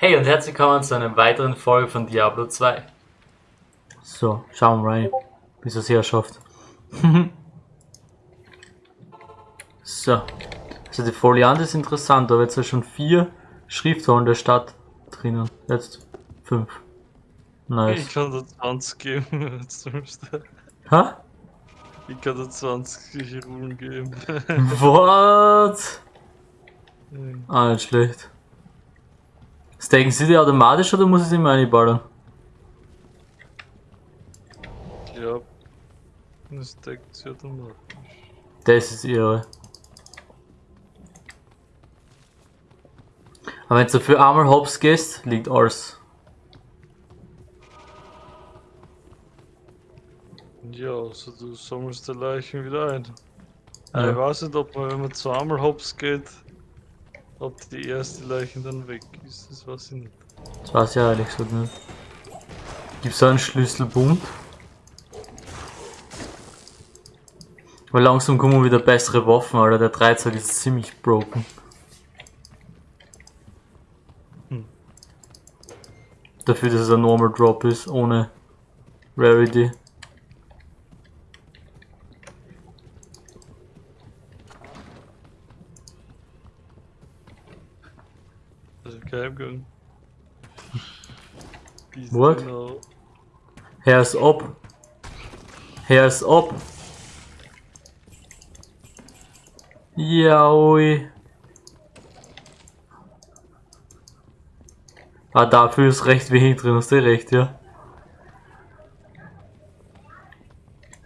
Hey und herzlich willkommen zu einer weiteren Folge von Diablo 2. So, schauen wir rein, bis es hier schafft. so, also die Foliante ist interessant, da wird ja schon vier Schriftrollen der Stadt drinnen. Jetzt fünf. Nice. Ich kann da 20 geben. Jetzt müsste. Hä? Ich kann da 20 Runen geben. What? Ah, nicht schlecht. Staken sie die automatisch oder muss ich sie mir einballern? Ja. Das deckt sie automatisch. Das ist ihre. Aber wenn du für einmal hops gehst, liegt alles. Ja, also du sammelst die Leichen wieder ein. Ja. Ich weiß nicht, ob man, wenn man zweimal hops geht, ob die erste Leiche dann weg ist. Das weiß ich nicht. Das weiß ich ja ehrlich gesagt nicht. Gibt's da einen Schlüsselbund? Weil langsam kommen wieder bessere Waffen, Alter. Der Dreizack ist ziemlich broken. Hm. Dafür, dass es ein Normal Drop ist, ohne Rarity. Bis What? Genau. Hands up. Hands up. Ja, ui. Ah, dafür ist recht wenig drin, hast du recht, ja.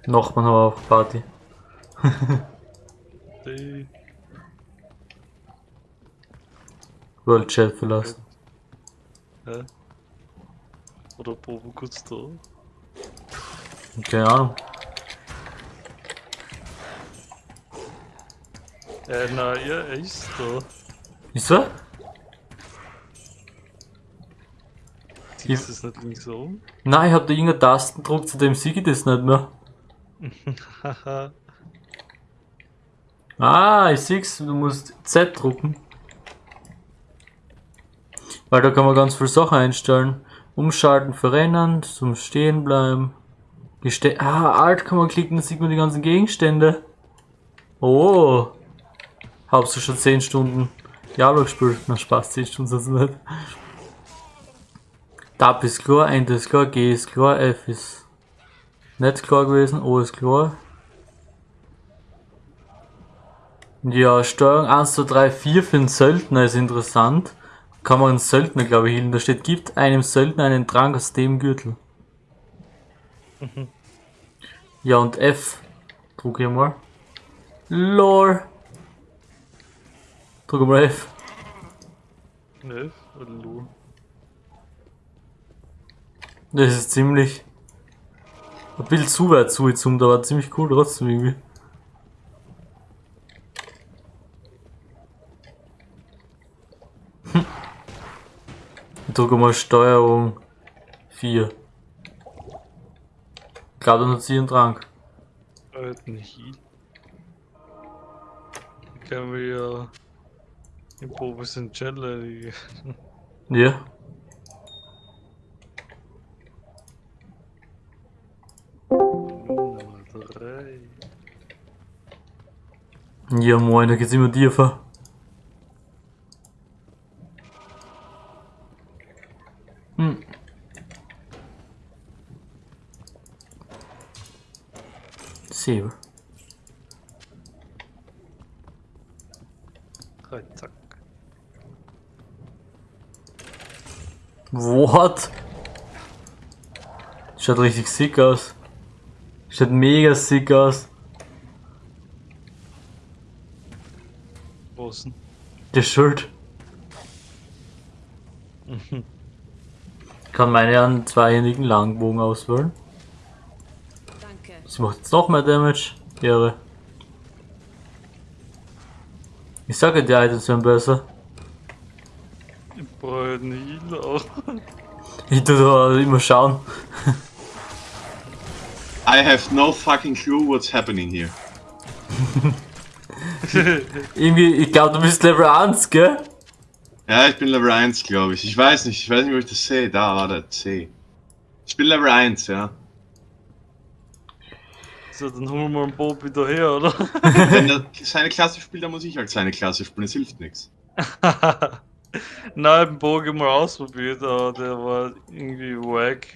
Nochmal haben wir auf Party. Die World Chat verlassen. Hä? Oder Bobo kurz da? Keine Ahnung. Äh, nein, ja, er ist da. Ist er? Siehst du es nicht links oben? Nein, ich hab da irgendeine Tasten gedruckt, zu dem sieg ich das nicht mehr. Ah, ich sieh's, du musst Z drucken. Weil da kann man ganz viele Sachen einstellen. Umschalten für Rennen, zum Stehen bleiben. Geste ah, Alt kann man klicken, dann sieht man die ganzen Gegenstände. Oh. Habst du schon 10 Stunden Diablo gespielt? Na Spaß, 10 Stunden sind's nicht. Tab ist klar, Enter ist klar, G ist klar, F ist nicht klar gewesen, O ist klar. Ja, Steuerung 1, 2, 3, 4 für den Söldner ist interessant. Kann man einen Söldner, glaube ich, healen. Da steht, gibt einem Söldner einen Trank aus dem Gürtel. Ja, und F. Druck hier mal. LOL. Drück mal F. Ne? Oder Lu? Das ist ziemlich. Ein bisschen zu weit zugezoomt, aber ziemlich cool trotzdem irgendwie. Drücke mal Steuerung 4. Gerade nur ziehen Trank. Alten Heal. Können wir ja im Bobo sind Chandler. Ja. Nummer 3. Ja moin, da geht's immer tiefer. What? Schaut richtig sick aus. Schaut mega sick aus. Was denn? Der Schild. Kann meine einen zweihändigen Langbogen auswählen. Danke. Das macht jetzt noch mehr Damage. Ehre. Ich sage, die Items werden besser. Ich brauche einen Heal auch. Ich tu da immer schauen. I have no fucking clue what's happening here. Irgendwie, ich glaube, du bist Level 1, gell? Ja, ich bin Level 1, glaube ich. Ich weiß nicht, ich weiß nicht, wo ich das sehe. Da war der C. Ich bin Level 1, ja. So, dann holen wir mal einen Bob wieder her, oder? Wenn er seine Klasse spielt, dann muss ich halt seine Klasse spielen. Es hilft nichts. Nein, ich hab den Bogen mal ausprobiert, aber der war irgendwie wack.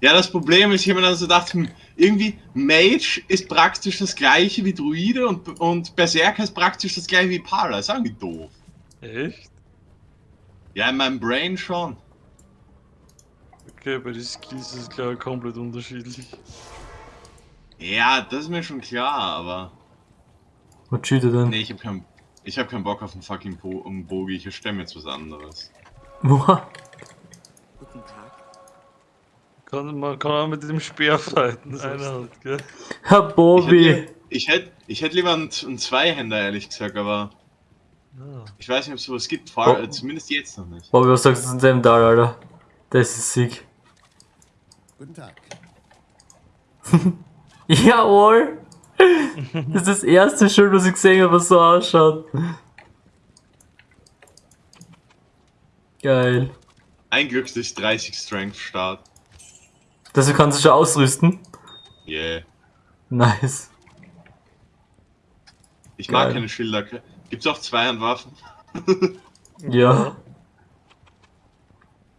Ja, das Problem ist, ich habe mir dann so gedacht, hm, irgendwie Mage ist praktisch das gleiche wie Druide und, und Berserker ist praktisch das gleiche wie Pala. Ist irgendwie doof. Echt? Ja, in meinem Brain schon. Okay, bei den Skills ist es ich komplett unterschiedlich. Ja, das ist mir schon klar, aber. Was cheatet denn? Nee, ich hab keinen. Ich hab keinen Bock auf einen fucking Bo um Bogi, ich stemme jetzt was anderes. Boah. Guten Tag. Kann, man kann auch mit dem Speer fighten, einer hat, gell? Herr hätte, ich hätte, ich hätte lieber einen, einen Zweihänder, ehrlich gesagt, aber Ja. ich weiß nicht, ob es sowas gibt, vor, Oh. äh, zumindest jetzt noch nicht. Bobby, was sagst du zu dem Tal, Alter? Das ist sick. Guten Tag. Jawohl! Das ist das erste Schild, was ich gesehen habe, was so ausschaut. Geil. Ein Glück, dass ich 30 Strength start. Dafür kannst du schon ausrüsten. Yeah. Nice. Ich mag Geil. keine Schilder. Gibt's auch Zweihandwaffen? Ja.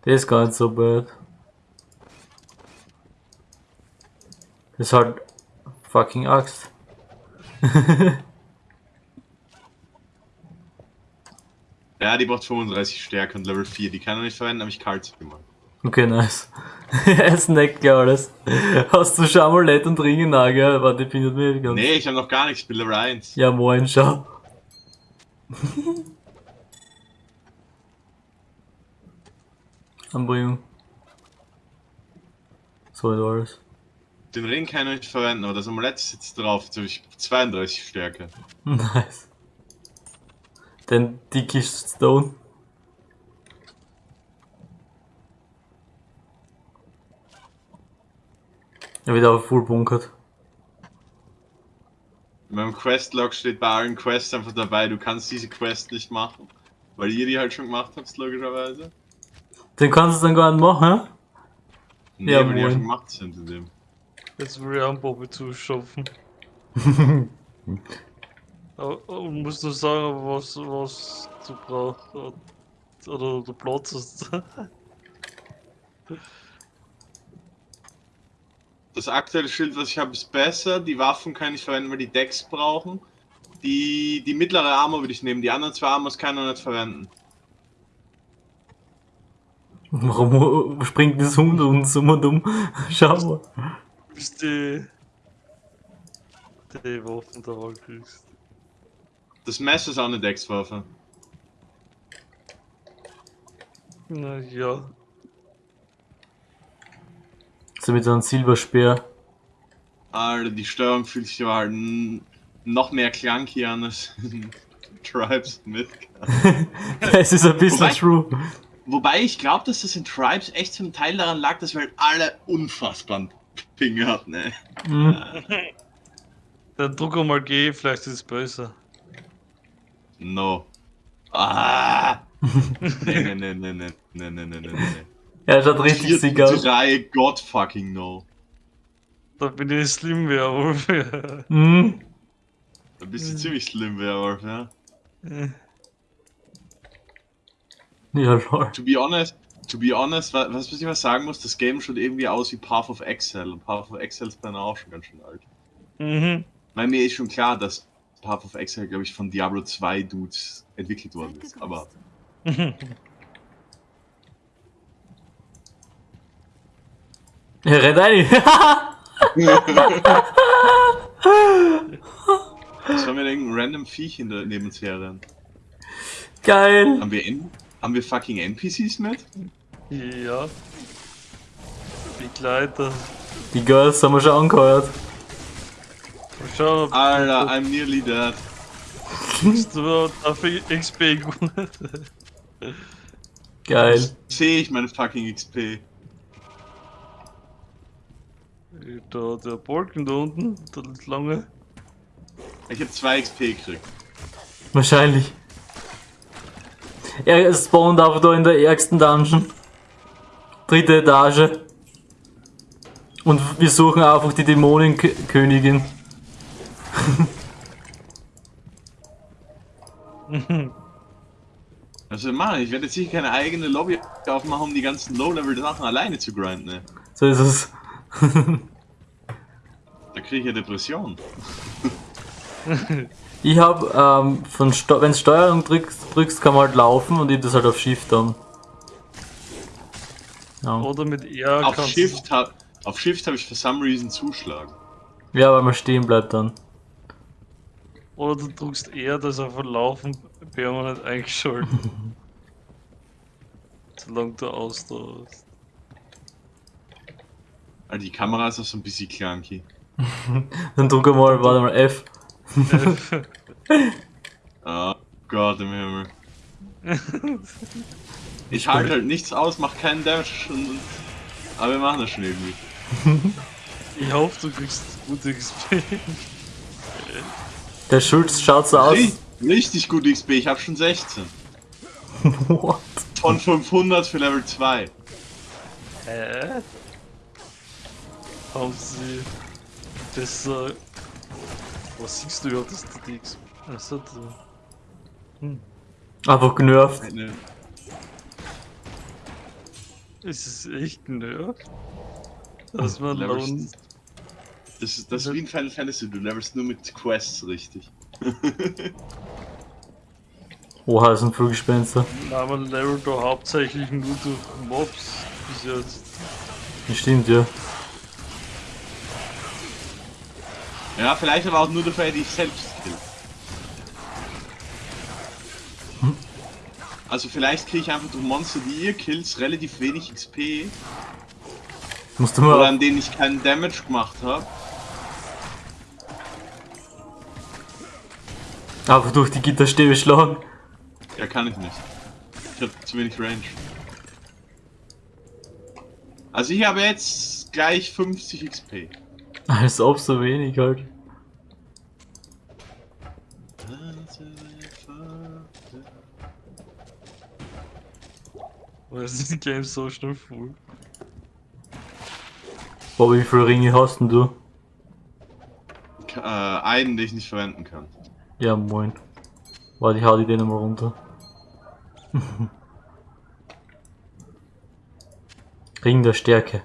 Der ist gar nicht so bad. Das ist halt fucking Axt. Ja, die braucht 35 Stärke und Level 4. Die kann er nicht verwenden, habe ich kalt gemacht. Okay, nice. er snackt gleich alles. Hast du schon Amulett und Ringe nah, gell? Warte, ich bin nicht mehr ganz. Nee, ich habe noch gar nichts, ich bin Level 1. Ja, moin, schau. Anbringung. So ist alles. Den Ring kann ich nicht verwenden, aber das Amulett sitzt drauf. Jetzt habe ich 32 Stärke. Nice. Den dickish Stone. Er wird aber full bunkert. In meinem Questlog steht bei allen Quests einfach dabei, du kannst diese Quest nicht machen. Weil ihr die halt schon gemacht habt, logischerweise. Den kannst du dann gar nicht machen, Nee, Ja, weil die ja schon gemacht sind in dem. Jetzt will ich einen Bobby zuschaffen. aber, aber musst du sagen, was, was du brauchst. Oder, du Platz hast. Das aktuelle Schild, was ich habe, ist besser. Die Waffen kann ich verwenden, weil die Decks brauchen. Die, die mittlere Armor würde ich nehmen. Die anderen zwei Armors kann er nicht verwenden. Warum springt das Hund uns und um? Schau mal. Bis die. die Waffen da kriegst. Das Messer ist auch eine Deckswaffe. Na ja. So mit so einem Silberspeer. Alter, die Steuerung fühlt sich aber halt noch mehr clunky an als in Tribes mit. es ist ein bisschen Wobei- true. Wobei ich glaube, dass das in Tribes echt zum Teil daran lag, dass wir halt alle unfassbaren Ping hatten, ey. Mhm. Dann druck mal G, vielleicht ist es besser. No. Ah! nee, nee, nee, nee, nee, nee, nee, nee, nee, nee. Er schaut richtig sick aus. drei, God fucking no. Da bin ich Slim Werwolf. Mhm. Da bist du ziemlich slim, Werwolf, ja. Ja, lol. To be honest, to be honest, wa- was, was ich was sagen muss, das Game schaut irgendwie aus wie Path of Exile. Und Path of Exile ist bei mir auch schon ganz schön alt. mhm. Weil mir ist schon klar, dass Path of Exile, glaube ich, von Diablo 2 Dudes entwickelt worden ist. Aber Er rennt ein. was haben wir denn random Viech in der, neben uns herrennen? Geil. Haben wir, N haben wir fucking NPCs mit? Ja. Begleiter. Die Girls haben wir schon angehört. Mal schauen, ob Alter, I'm nearly dead. du dafür XP gut. Geil. Sehe ich meine fucking XP. Da, der Balken da unten, der lange. Ich habe 2 XP gekriegt. Wahrscheinlich. er spawnt einfach da in der ärgsten Dungeon. Dritte Etage. Und wir suchen einfach die Dämonenkönigin. Also Mann, ich werde jetzt sicher keine eigene Lobby aufmachen, um die ganzen Low-Level-Sachen alleine zu grinden. Ne? So ist es. Da kriege ich ja Depression. Ich hab, ähm, von Sto wenn Steuerung drückst, drückst, kann man halt laufen und ich das halt auf Shift dann. Ja. Oder mit R Auf kannst Shift, ha auf Shift habe ich for some reason Zuschlag. ja, weil man stehen bleibt dann. Oder du drückst R, das auf ein Laufen permanent eingeschalten. Solange du ausdauerst. Also die Kamera ist auch so ein bisschen clunky. Dann drück mal, warte mal, F. Oh Gott im Himmel. Ich halte halt nichts aus, mach keinen Damage und, aber wir machen das schon irgendwie. ich hoffe, du kriegst gute XP. Der Schulz schaut so aus. Ri- Richtig gut XP, ich habe schon 16. What? Von 500 für Level 2. Hä? Haben sie besser. Was siehst du ja, dass die XP. Achso, du. Einfach genervt. Eine, Ist es echt nerd? Dass man Lone. das, ist, das ist wie in Final Fantasy, du levelst nur mit Quests richtig. Oha, das sind Fluggespenster. Na, man levelt doch hauptsächlich nur durch Mobs bis jetzt. Das stimmt, ja. Ja, vielleicht aber auch nur dafür, die ich selbst kill. Also vielleicht kriege ich einfach durch Monster, die ihr killt, relativ wenig XP. Musst du Oder mal. an denen ich keinen Damage gemacht habe. Einfach durch die Gitterstäbe schlagen. Ja, kann ich nicht. Ich habe zu wenig Range. Also ich habe jetzt gleich 50 XP. Als ob so wenig halt. Weil ist Game so schnell full. Boah, wie viele Ringe hast denn du? Äh, einen, den ich nicht verwenden kann. Ja, moin. Warte, ich hau die den mal runter. Ring der Stärke.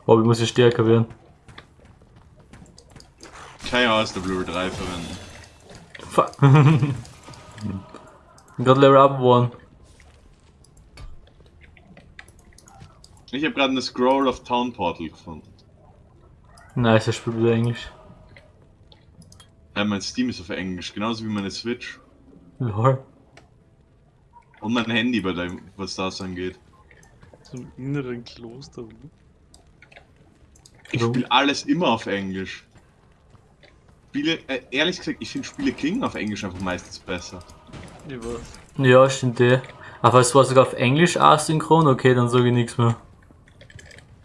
Ich muss ja stärker werden. Kann ja aus der Blue 3 verwenden. Fuck. bin gerade Level up geworden. Ich habe gerade eine Scroll of Town Portal gefunden. Nice, er spielt wieder Englisch. Ja, mein Steam ist auf Englisch, genauso wie meine Switch. Lol. Und mein Handy, bei dem, was das angeht. Zum inneren Kloster. Ich spiele alles immer auf Englisch. Spiele, äh, ehrlich gesagt, ich finde Spiele klingen auf Englisch einfach meistens besser. Weiß. Ja, stimmt eh. Aber es war sogar auf Englisch asynchron, okay, dann sage ich nichts mehr.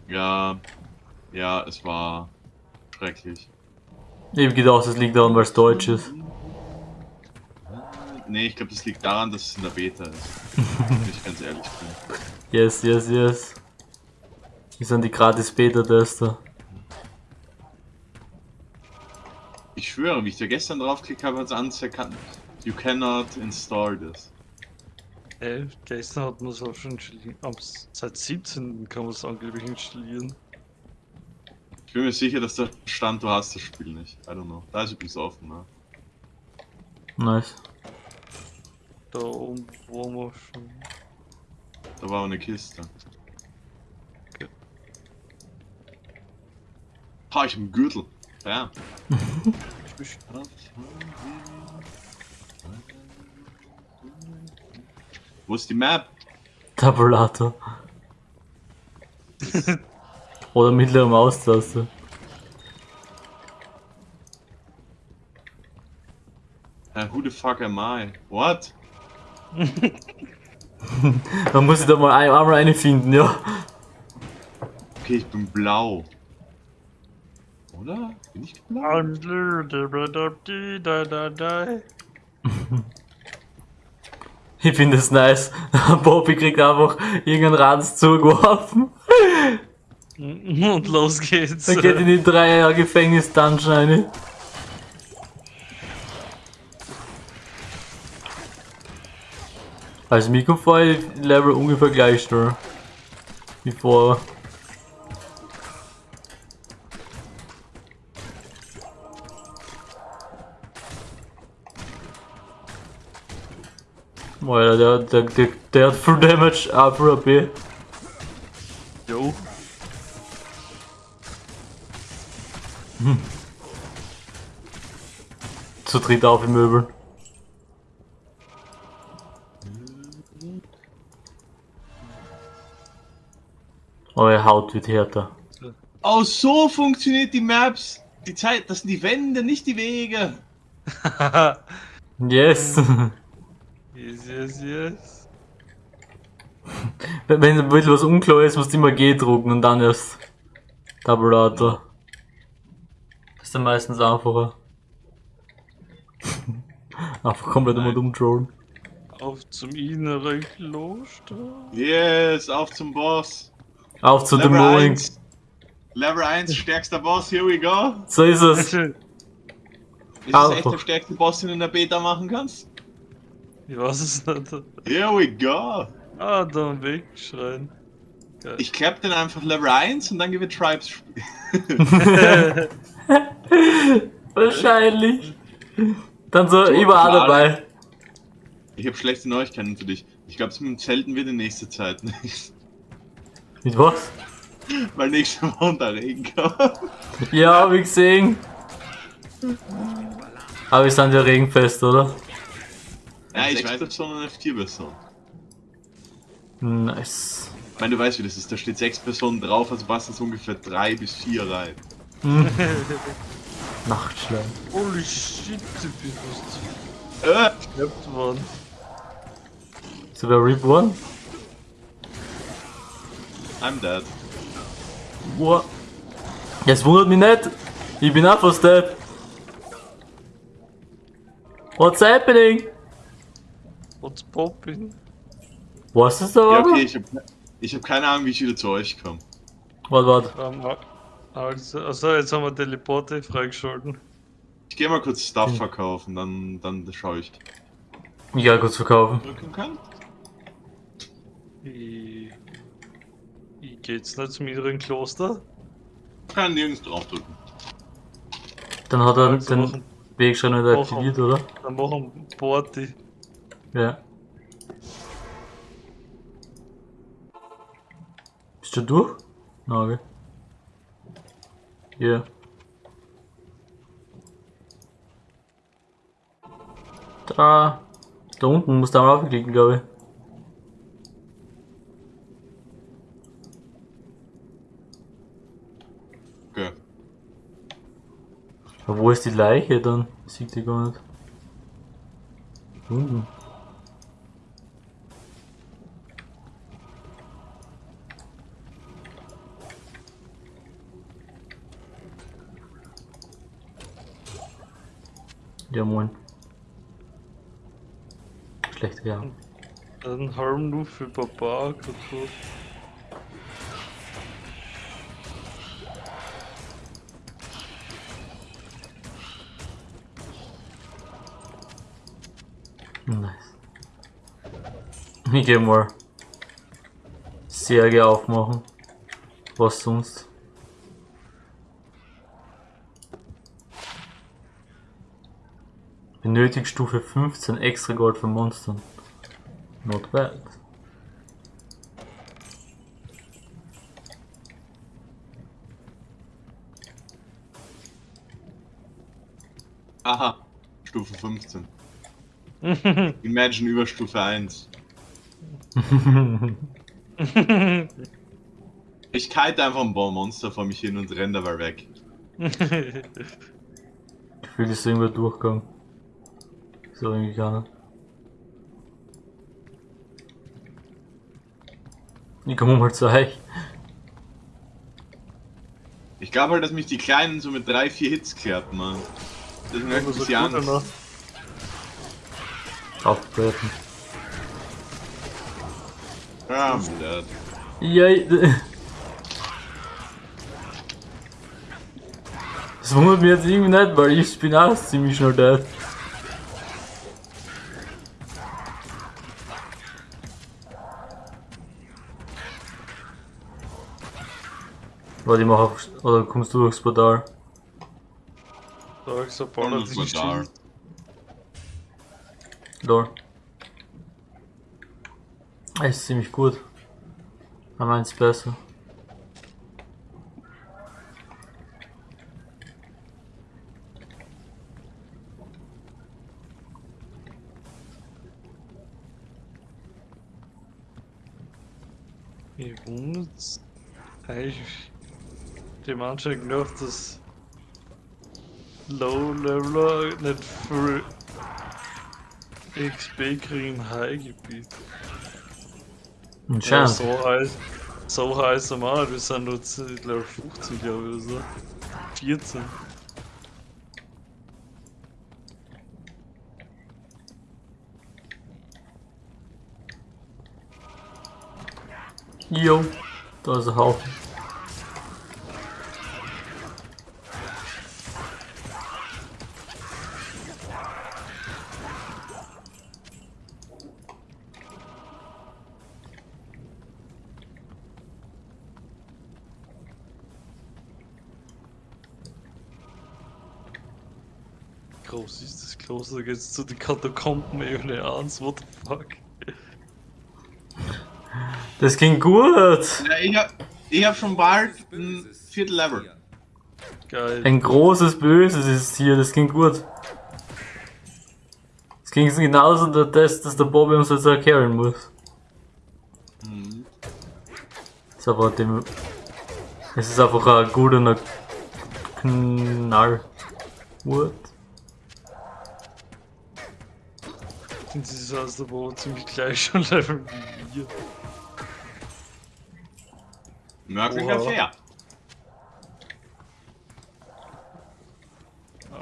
Ja, ja, es war schrecklich. Ich hab gedacht, es liegt daran, weil es Deutsch ist. Nee, ich glaube, das liegt daran, dass es in der Beta ist. Wenn ich ganz ehrlich bin. Yes, yes, yes. Wir sind die gratis Beta-Tester. Ich schwöre, wie ich da gestern draufgeklickt habe, hat es angezeigt, you cannot install this. Ey, gestern hat man es auch schon installiert. Seit 17. kann man es angeblich installieren. Ich bin mir sicher, dass da stand, du hast das Spiel nicht. I don't know. Da ist übrigens offen, ne? Nice. Da oben waren wir schon. Da war auch eine Kiste. Okay. Ha, ich hab einen Gürtel. Ja. Wo ist die Map? Tabulator. Oder mittlere Maustaste. Uh, who the fuck am I? What? Man muss sich da mal ein, einmal eine finden, ja. Okay, ich bin blau. Oder? Bin ich blau? I'm blue, da da da da da da. Ich finde es nice. Bobby kriegt einfach irgendeinen Ranz zugeworfen. Und los geht's. Dann geht in die drei Jahre Gefängnis Dungeon rein. Also die Level ungefähr gleich schnell. Wie vorher. Alter, der, der, der, der hat Full Damage, Upper AP. Jo. Zu dritt auf im Möbel. Eure Haut wird härter. Oh, so funktioniert die Maps. Die Zeit, das sind die Wände, nicht die Wege. Yes! yes, yes, yes. Wenn wenn ein bisschen was unklar ist, musst du immer G drucken und dann erst Tabulator. Das ist dann meistens einfacher. Einfach komplett immer umtrollen. Auf zum inneren Kloster. Yes, auf zum Boss. Auf zu dem Level. 1. Level 1, stärkster Boss, here we go. So ist es. Ist das echt der stärkste Boss, den du in der Beta machen kannst? Ich weiß es nicht. Here we go. Ah, da wegschreien. Geil. Ich klapp den einfach Level 1 und dann gebe ich Tribes spielen. Wahrscheinlich. Dann so überall dabei. Ich habe schlechte Neuigkeiten für dich. Ich glaube, es mit dem Zelten wird in nächster Zeit nicht. Mit was? Weil nächste Woche der Regen kommt. Ja, hab ich gesehen. Aber wir sind ja regenfest, oder? Ja, ich weiß, das sondern F4-Person. Nice. Ich meine, du weißt, wie das ist. Da steht sechs Personen drauf, also passen es ungefähr drei bis vier rein. Nachtschlag. Holy shit, du bist Äh, geknappt worden. So wer Reborn? I'm dead. Boah. Das wundert mich nicht. Ich bin auch fast dead. What's happening? What's popping? Was ist da Ja, okay, ich habe ich hab keine Ahnung, wie ich wieder zu euch komme. Warte, warte. Also, also, jetzt haben wir Teleporte freigeschalten. Ich gehe mal kurz Stuff verkaufen, dann, dann schaue ich. Ja, kurz verkaufen. Drücken kann? Ich, ich geh jetzt nicht zum inneren Kloster. Kann nirgends draufdrücken. Dann hat er Also den machen- Wegschreiner wieder machen- aktiviert, oder? Dann machen wir Party. Ja. Bist du durch? Nagel. Ja. Da. Da unten musst du einmal aufklicken, glaube ich. Okay. Aber wo ist die Leiche dann? Sieht die gar nicht. Unten. Ja moin. Schlechte ja. Ein Helm nur für Papa kaputt. Nice. Ich geh mal Särge aufmachen. Was sonst? Benötigt Stufe 15 extra Gold für Monstern. Not bad. Aha, Stufe 15. Imagine über Stufe 1. Ich kite einfach ein Baumonster vor mich hin und renne dabei weg. Gefühlt ist irgendwer durchgegangen. So irgendwie gar nicht. Ich komme mal zu euch. Ich glaube halt, dass mich die Kleinen so mit 3, 4 Hits klärt, man. Deswegen hab ich ein Aber so bisschen Angst. Auftreten. Ja, dead. Yay. Das wundert mich jetzt irgendwie nicht, weil ich bin auch ziemlich schnell dead. Warte, ich mach auf, oder kommst du durchs Portal? Ich so Und das Paladin Portal. Lol. Er ist ziemlich gut. Aber meins besser. Mich wundert's. Dem Anschein nach, dass Low Leveler nicht für XP kriegen im High-Gebiet. Ja, so heiß. So heiß am Arsch, wir sind nur zu, ich glaube 50 Jahre oder so. 14. Jo, da ist ein Haufen. Groß ist das da geht's zu den Katakomben Ebene 1, what the fuck? Das ging gut. Ja, ich hab, ich hab schon bald ein Viertel Level. Geil. Ein großes Böses ist hier, das ging gut. Es ging genauso der Test, dass der Bobby uns jetzt erklären muss. Ist aber dem. Es ist einfach ein guter Knall. What? Und sie ist aus der Boden ziemlich gleich schon Level wie wir. Merklicher Oha. fair.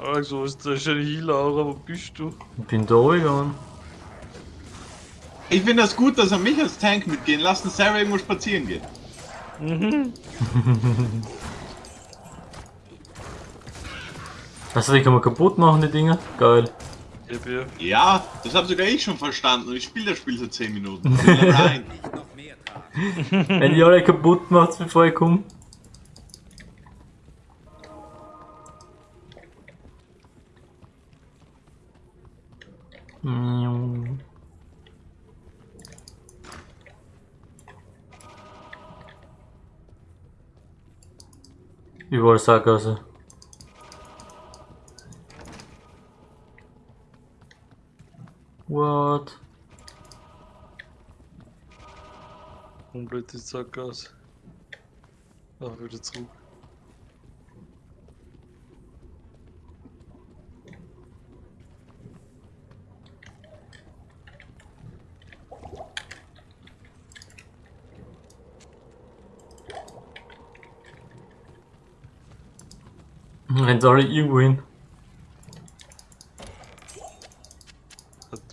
Also, ist da schon Healer, aber wo bist du? Ich bin da gegangen. Ich finde das gut, dass er mich als Tank mitgehen lassen, Sarah irgendwo spazieren geht. Also die kann man kaputt machen, die Dinger. Geil. Bin Ja, das habe sogar ich schon verstanden und ich spiele das Spiel seit 10 Minuten. Ich bin Level 1. Nicht noch mehr tragen. Wenn die alle kaputt macht, bevor ich komme. Mm. Überall Sackgasse. What? komplett die Sackgasse. Ach, wieder zurück. Rennt alle irgendwo hin.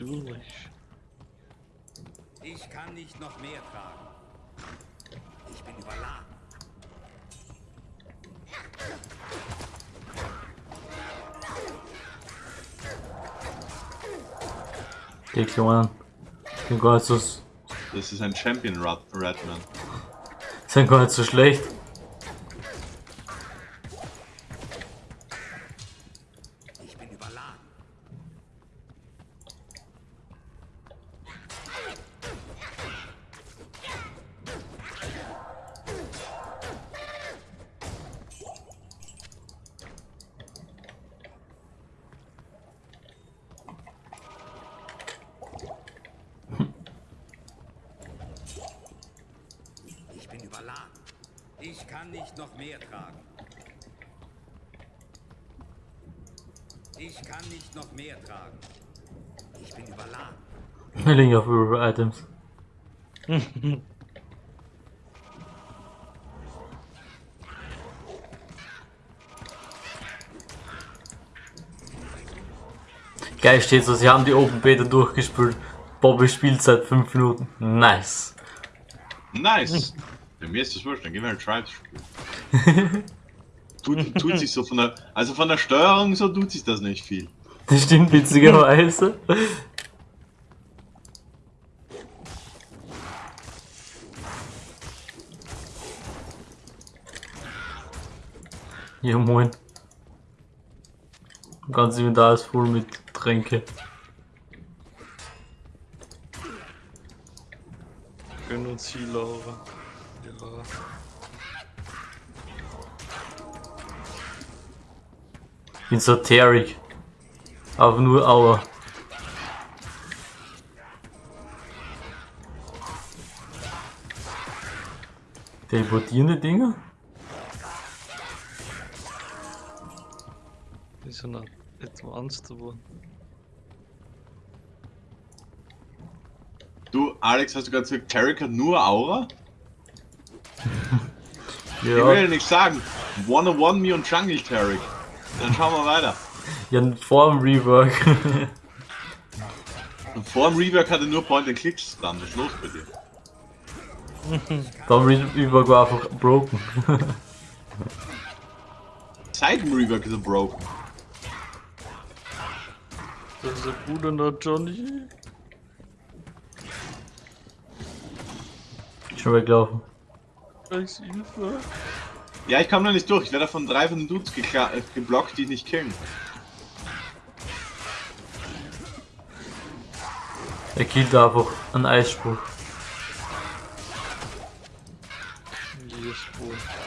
Natürlich. Ich kann nicht noch mehr tragen. Ich bin überladen. Kleinen. Sind gar nicht so, Das ist ein Champion Rat Ratman. sind gar nicht so schlecht. Ich bin überladen. Ich bin überladen. Ich kann nicht noch mehr tragen. Ich kann nicht noch mehr tragen. Ich bin überladen. Wir liegen auf River Items. Geil steht so, sie haben die Open Beta durchgespielt. Bobby spielt seit 5 Minuten. Nice. Nice. Mir ist das wurscht, dann gehen wir halt Tribes spielen. tut, tut sich so von der. Also von der Steuerung so tut sich das nicht viel. Das stimmt witzigerweise. Ja moin. Ganz Inventar ist voll mit Tränke. Gönn uns hier, Ja. Bin so terig. Aber nur Aua. Teleportierende Dinger? Die sind auch advanced geworden. Du, Alex, hast du gerade gesagt, Tarek hat nur Aura? Ich will Ja. ja nichts sagen. One on one me und Jungle Tarek. Dann schauen wir weiter. Ja, vor dem Rework. Und vor dem Rework hatte nur Point and Clicks dann. Was ist los bei dir? Beim Rework war einfach broken. Seit dem Rework ist er broken. Das ist ein guter noch Johnny. Schon weglaufen. Als Hilfe. Ja, ich kam noch nicht durch. Ich werde von drei von den Dudes gekla- äh, geblockt, die ich nicht killen. Er killt einfach einen Eisspruch.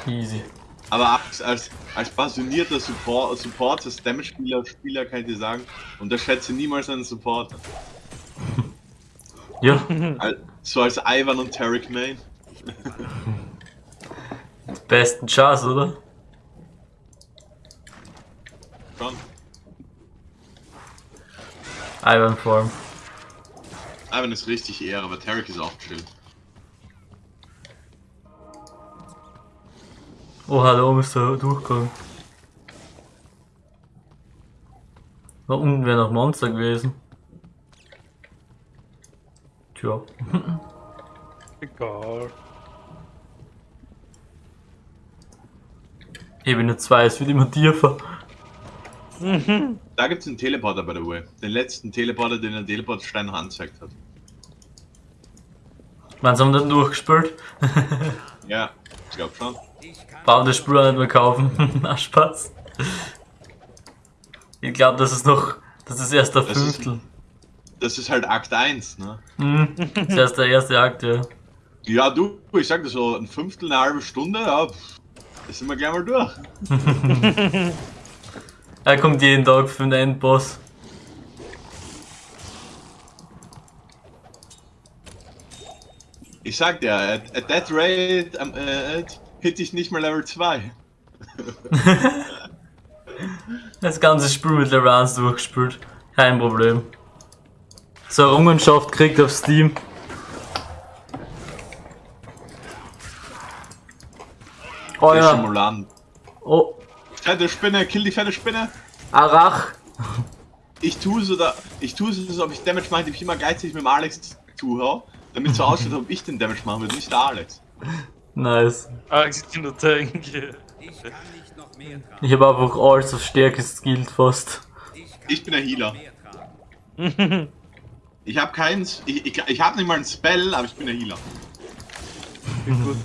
Easy. Aber als, als, als passionierter Support, Support als Damage-Spieler Spieler kann ich dir sagen, unterschätze niemals einen Supporter. Ja, So als Ivan und Tarek Main. besten Chance, oder? Schon. Ivan Farm. Ivan ist richtig eher, aber Tarek ist auch chill. Oh, oben ist der Durchgang. Da unten wäre noch Monster gewesen. Tja. Egal. Ebene 2, es wird immer tiefer. Da gibt's einen Teleporter, by the way. Den letzten Teleporter, den der Teleportstein angezeigt hat. Meinst du, haben wir dann durchgespielt? Ja, ich glaube schon. Brauchen das Spiel auch nicht mehr kaufen. Na, Spaß. Ich glaube, das ist noch. Das ist erst der Das ist- Fünftel. Das ist halt Akt 1, ne? Mhm. Das ist erst der erste Akt, ja. Ja, du, ich sag das so, ein Fünftel, eine halbe Stunde, ja, pff, das sind wir gleich mal durch. Er kommt jeden Tag für den Endboss. Ich sag dir, at, at that rate ähm, äh, hit ich nicht mal Level 2. Das ganze Spiel mit Level 1 durchgespielt. Kein Problem. So, Errungenschaft kriegt auf Steam. Oh ja. Stimulant. Oh, Fette Spinne, kill die fette Spinne. Arach. Ich tue so, da, ich tue so, als ob ich Damage mache, indem ich immer gleichzeitig mit dem Alex zuhöre, damit so aussieht, als ob ich den Damage machen würde, nicht der Alex. Nice. Ah, ich kann nur denken. Ich kann nicht noch mehr tragen. Ich habe einfach alles auf Stärke skillt fast. Ich Ich bin noch Healer. Ich habe keinen, ich, ich, ich habe nicht mal einen Spell, aber ich bin der Healer. Gut.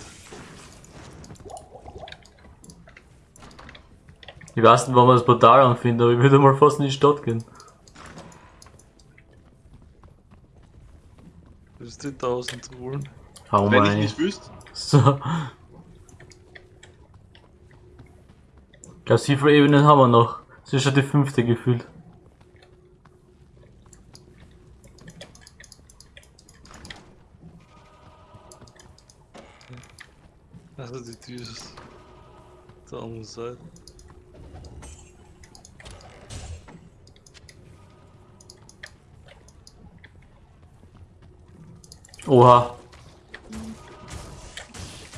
Ich weiß nicht, wann man das Portal anfindet, aber ich würde mal fast in die Stadt gehen. Das ist die 1000 holen. Hau Wenn ich nicht wüsste. So. Ich glaube, wie viele Ebenen haben wir noch? Das ist schon die fünfte gefühlt. Also die Tür ist der anderen Seite. Oha.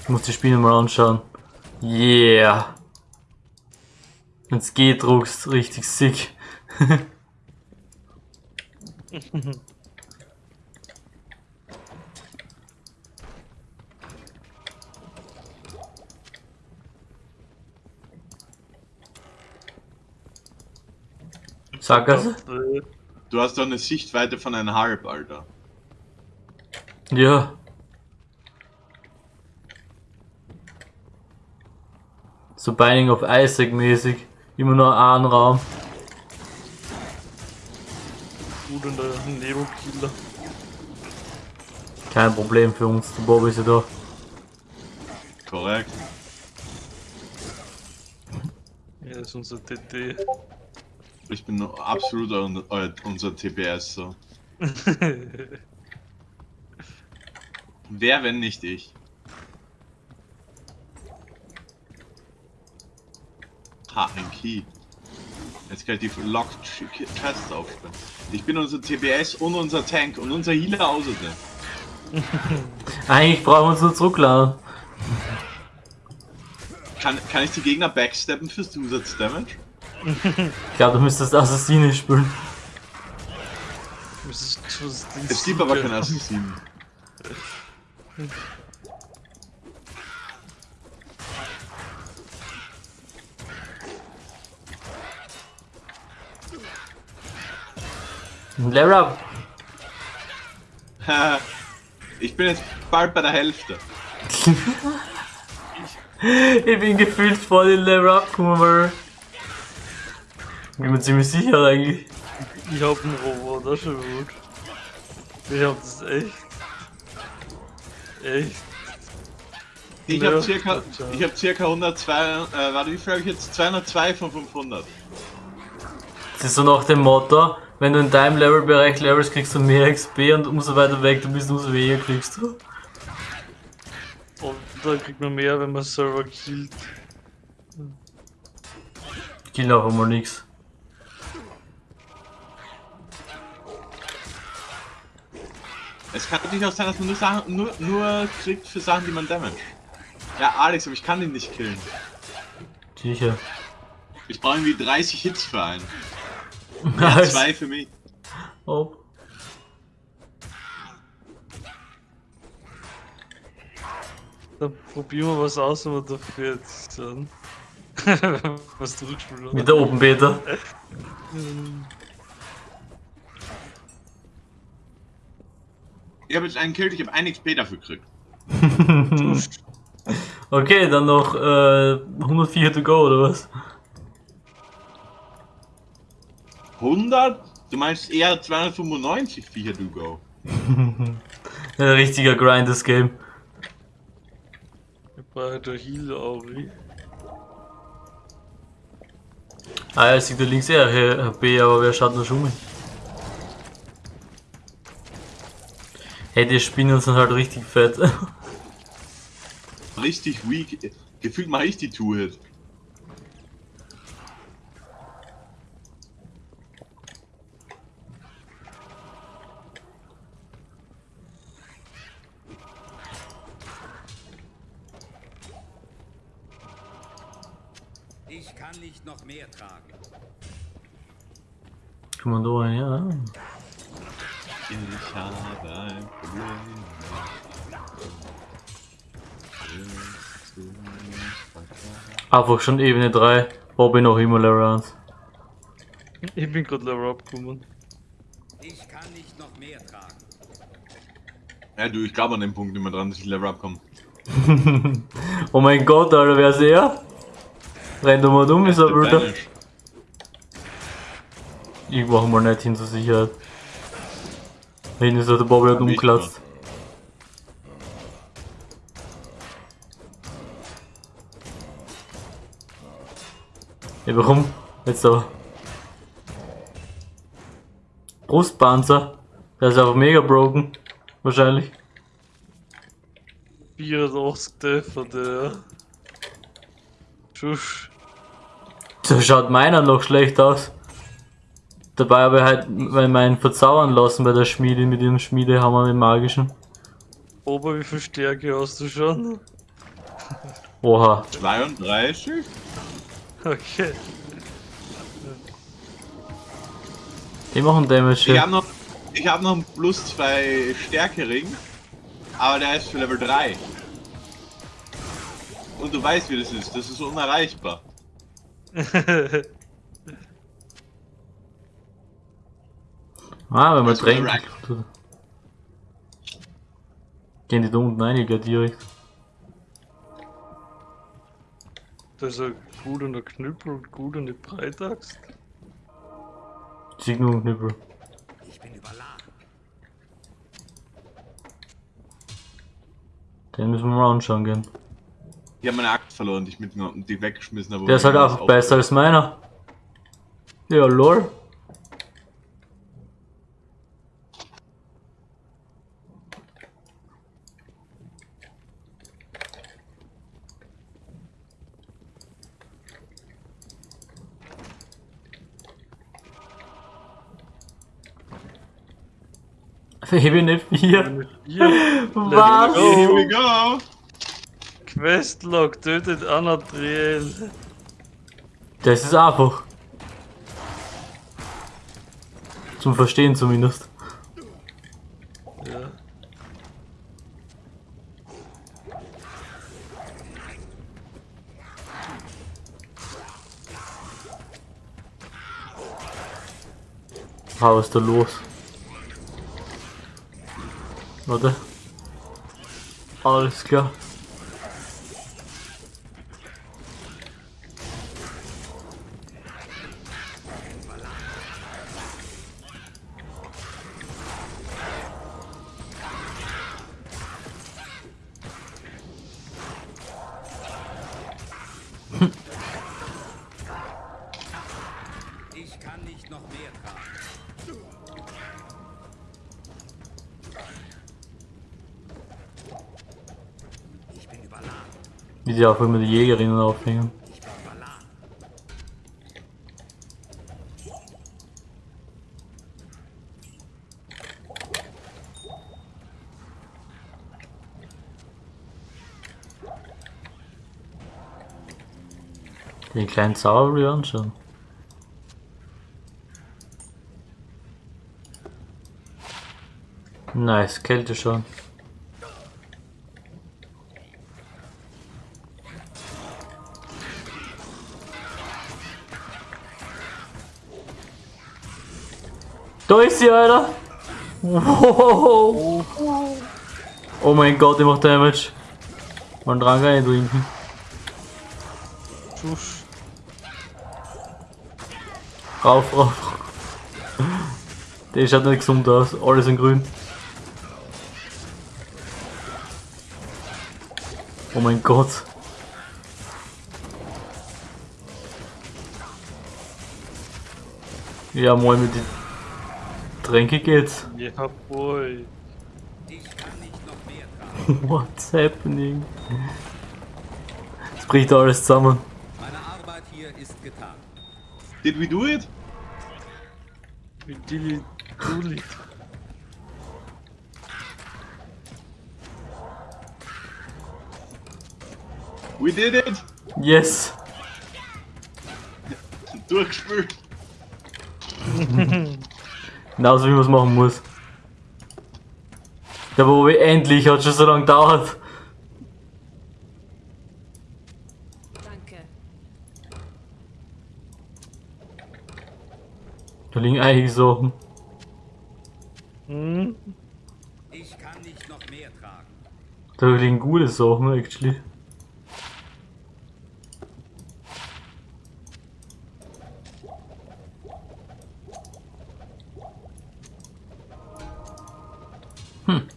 Ich muss die Spiele mal anschauen. Yeah. Wenn's geht, druckst richtig sick. Sackgasse? Äh, Du hast doch eine Sichtweite von einem Halb, Alter. Ja. So Binding of Isaac mäßig. Immer nur einen Raum. Gut und der Nero-Killer. Kein Problem für uns. Der Bob ist ja da. Korrekt. Ja, das ist unser TT. Ich bin nur absolut unser TPS so. Wer, wenn nicht ich? Ha, ein Key. Jetzt kann ich die Locked Chests aufsperren. Ich bin unser TPS und unser Tank und unser Healer außerdem. Eigentlich brauchen wir uns nur zurückladen. Kann, kann ich die Gegner backsteppen für Zusatzdamage? Ich glaube, du müsstest Assassine spielen. Es gibt aber keine Assassinen. Level up. Haha. ich bin jetzt bald bei der Hälfte. Ich bin gefühlt voll in Level up gekommen, weil. Bin mir ziemlich sicher eigentlich. Ich hab einen Roboter schon gut. Ich hab das echt. Echt. Ich Ja, habe circa, ich hab circa 102, äh, warte, wie viel habe ich jetzt? 202 von 500. Das ist so nach dem Motto, wenn du in deinem Levelbereich levelst, kriegst du mehr XP und umso weiter weg du bist, umso weniger kriegst du. Und da kriegt man mehr, wenn man selber killt. Ich kill auch einmal nix. Es kann natürlich auch sein, dass man nur, Sachen, nur, nur kriegt für Sachen, die man damage. Ja, Alex, aber ich kann ihn nicht killen. Sicher. Ich brauche irgendwie 30 Hits für einen. Ja, zwei für mich. Oh. Dann probieren wir was aus, wenn wir dafür jetzt sind. was zurückspielen. Mit der Open Beta. Ich habe jetzt einen Kill, ich habe ein XP dafür gekriegt. Okay, dann noch äh, 104 to go, oder was? 100? Du meinst eher 295 Viecher to go. Ein richtiger Grind, das Game. Ich brauche der Heal auch. Ah, ja, sieht da links eher HP, aber wer schaut noch schon mit? Hey, die Spinnen sind halt richtig fett. Richtig weak. Gefühlt mache ich die Two-Hit. Ich kann nicht noch mehr tragen. Kommando rein, ja. Ich habe ein Problem. Einfach schon Ebene 3. Bobby noch immer Level 1. Ich bin gerade Level abgekommen. Ich kann nicht noch mehr tragen. Ja, du, ich glaube an dem Punkt immer dran, dass ich Level abkomme. Oh mein Gott, Alter, wer ist er? Rennt doch mal dumm, ist er Bruder. Ich mach mal nicht hin zur Sicherheit. Hinten ist der ich umklatzt. Ja, warum? Jetzt aber. Brustpanzer. Der ist einfach mega broken. Wahrscheinlich. 84 Treffer, der. Schusch. So schaut meiner noch schlecht aus. Dabei habe ich halt meinen verzaubern lassen bei der Schmiede mit dem Schmiedehammer, dem magischen. Ober, wie viel Stärke hast du schon? Oha. 32? Okay. Die machen Damage. Ich Ja. habe noch, ich habe noch einen plus 2 Stärkering, aber der ist für Level 3. Und du weißt, wie das ist. Das ist unerreichbar. Ah, wenn man drängt. right. Gehen die da unten rein, gleich direkt. Das ist ein gut und ein Knüppel und gut und eine Breitaxt. Sieg nur einen Knüppel. Ich bin überladen. Den müssen wir mal anschauen gehen. Ich habe meine Axt verloren, die ich mitgenommen, die weggeschmissen habe. Der ist halt einfach besser als meiner. Ja, lol. Ebene 4. Hier, Was? go. Here we go! Questlog tötet Anadriel. Das ist einfach. Zum Verstehen zumindest. Ja. Was ist da los? Warte. Alles klar. Ich Auch immer die Jägerinnen aufhängen. Ich. Den kleinen Zauberer anschauen. Nice, Kälte schon. Da ist sie, Alter! Wow. Oh mein Gott, die macht Damage. Man dran reintrinken. Schuss. Rauf, rauf. Der schaut nicht gesund aus. Alles in grün. Oh mein Gott. Ja, moin mit die Tränke geht's. Ja, boy. Ich kann nicht noch mehr tragen. What's happening? Es bricht alles zusammen. Meine Arbeit hier ist getan. Did we do it? Mit Dilly Dulli. We did it! Yes. Durchgespült! Genauso wie man es machen muss. Der Bobby endlich hat schon so lange gedauert. Danke. Da liegen einige Sachen. Hm? Ich kann nicht noch mehr tragen. Da liegen gute Sachen, actually. Hm.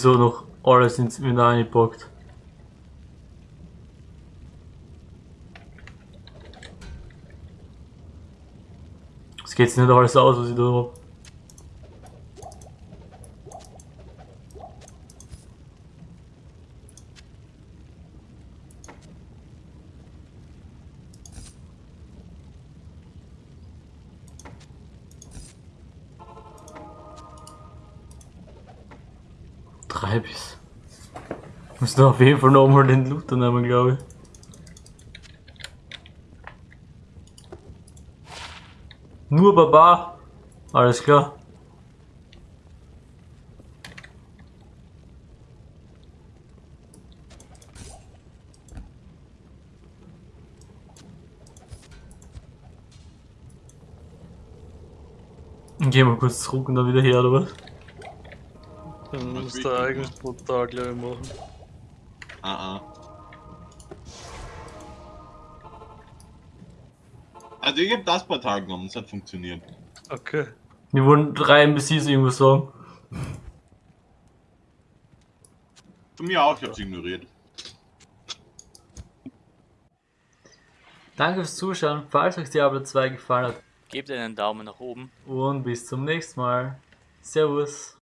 Irgendwie so noch alles ins Inventar eingepackt. Es geht nicht alles aus, was ich da hab. Treibis. Muss da auf jeden Fall nochmal den Luther nehmen, glaube ich. Nur Baba. Alles klar. Gehen wir kurz zurück und dann wieder her, oder was? Dann musst denn? eigentlich brutal gleich machen. Ah, ah. Also ich hab das Portal genommen, es hat funktioniert. Okay. Wir wollen drei NPCs irgendwas sagen. Von mir auch, ich hab's ignoriert. Danke fürs Zuschauen, falls euch Diablo 2 gefallen hat Gebt einen Daumen nach oben. und bis zum nächsten Mal. Servus.